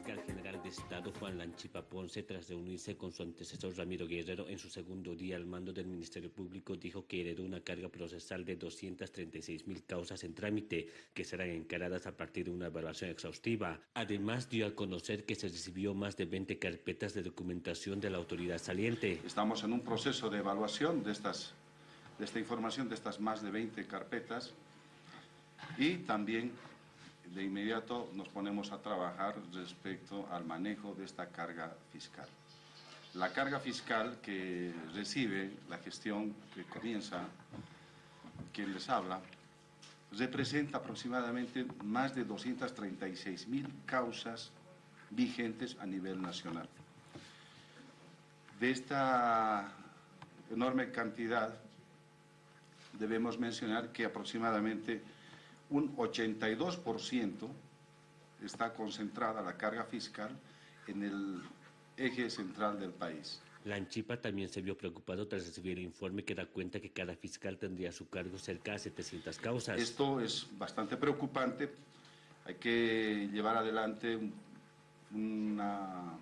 fiscal general de Estado Juan Lanchipa Ponce, tras reunirse con su antecesor Ramiro Guerrero en su segundo día al mando del Ministerio Público, dijo que heredó una carga procesal de 236 mil causas en trámite que serán encaradas a partir de una evaluación exhaustiva. Además, dio a conocer que se recibió más de 20 carpetas de documentación de la autoridad saliente. Estamos en un proceso de evaluación de, estas, de esta información, de estas más de 20 carpetas y también de inmediato nos ponemos a trabajar respecto al manejo de esta carga fiscal. La carga fiscal que recibe la gestión que comienza, quien les habla, representa aproximadamente más de 236 mil causas vigentes a nivel nacional. De esta enorme cantidad debemos mencionar que aproximadamente un 82% está concentrada la carga fiscal en el eje central del país. La Anchipa también se vio preocupado tras recibir el informe que da cuenta que cada fiscal tendría a su cargo cerca de 700 causas. Esto es bastante preocupante. Hay que llevar adelante una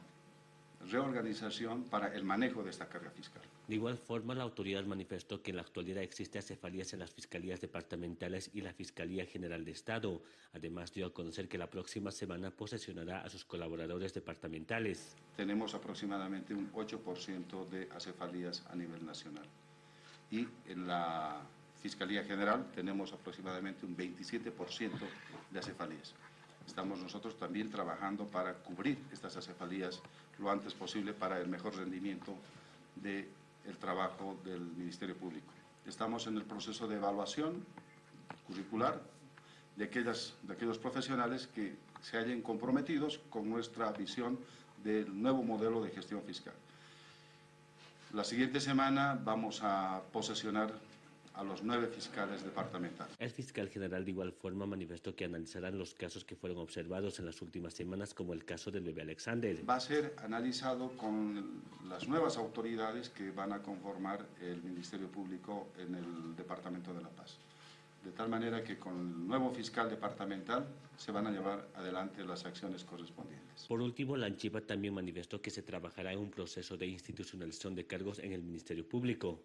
reorganización para el manejo de esta carga fiscal. De igual forma, la autoridad manifestó que en la actualidad existe acefalías en las fiscalías departamentales y la Fiscalía General de Estado. Además, dio a conocer que la próxima semana posesionará a sus colaboradores departamentales. Tenemos aproximadamente un 8% de acefalías a nivel nacional. Y en la Fiscalía General tenemos aproximadamente un 27% de acefalías estamos nosotros también trabajando para cubrir estas acefalías lo antes posible para el mejor rendimiento del trabajo del Ministerio Público. Estamos en el proceso de evaluación curricular de, aquellas, de aquellos profesionales que se hayan comprometidos con nuestra visión del nuevo modelo de gestión fiscal. La siguiente semana vamos a posesionar a los nueve fiscales departamentales. El fiscal general de igual forma manifestó que analizarán los casos que fueron observados en las últimas semanas, como el caso del bebé Alexander. Va a ser analizado con las nuevas autoridades que van a conformar el Ministerio Público en el Departamento de La Paz de tal manera que con el nuevo fiscal departamental se van a llevar adelante las acciones correspondientes. Por último, la Anchiva también manifestó que se trabajará en un proceso de institucionalización de cargos en el Ministerio Público.